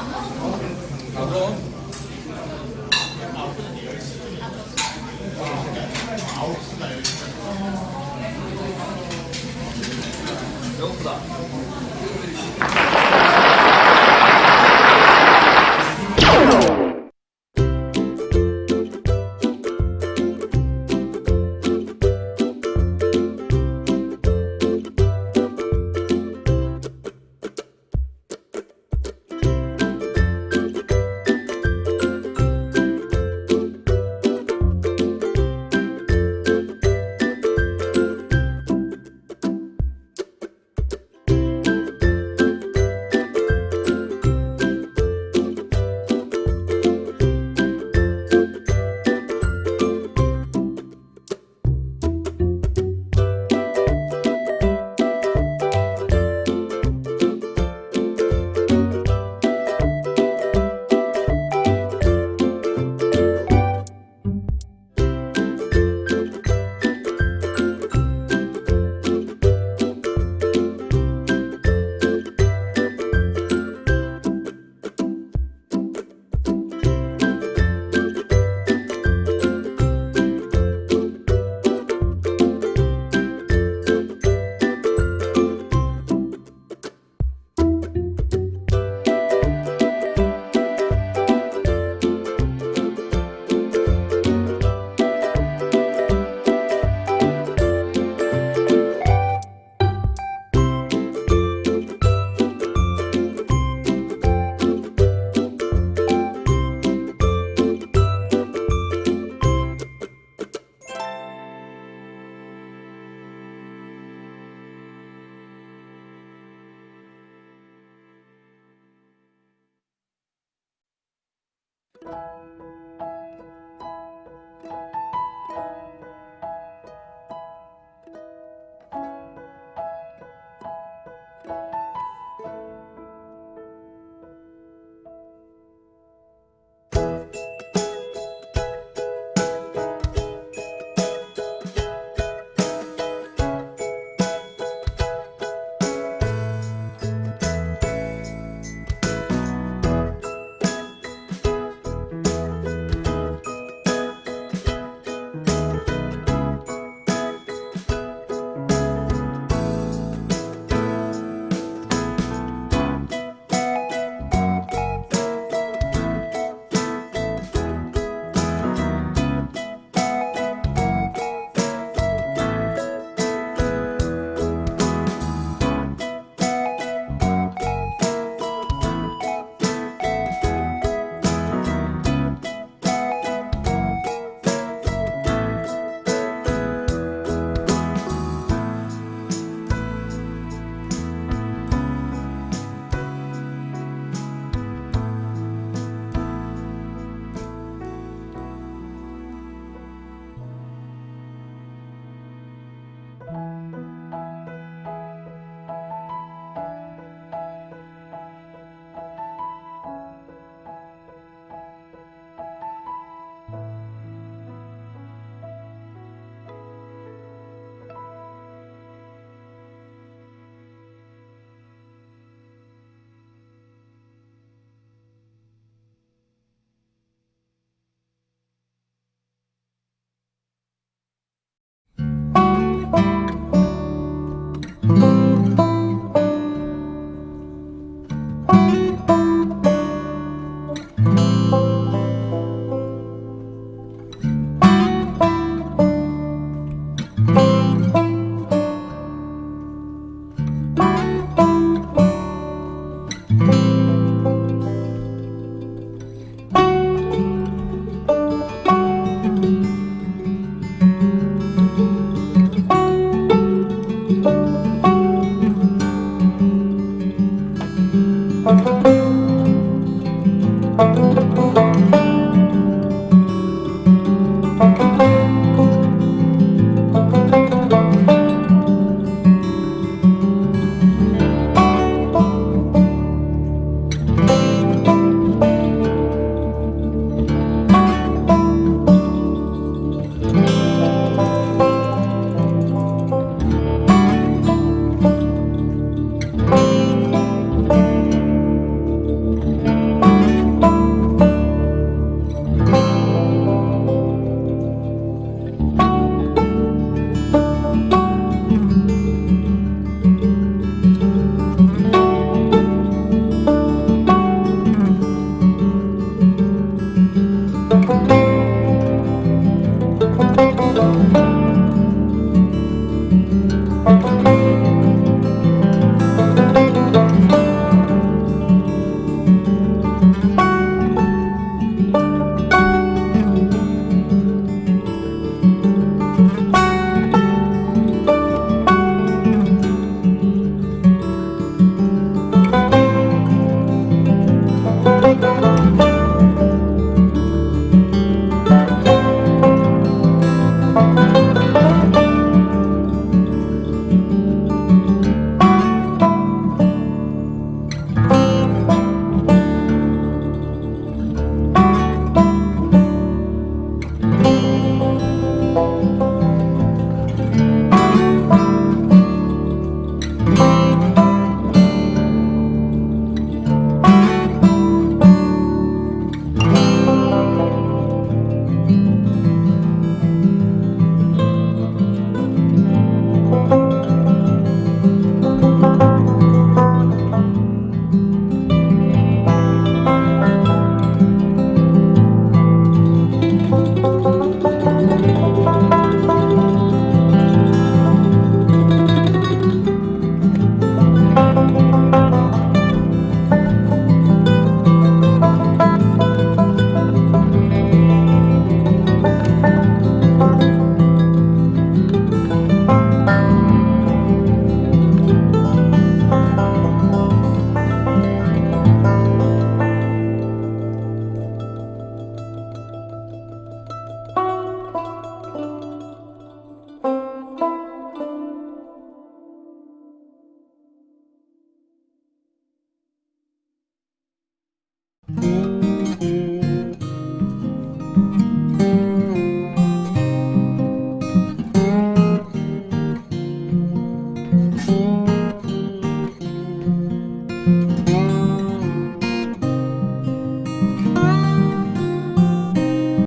아 그럼 배고프다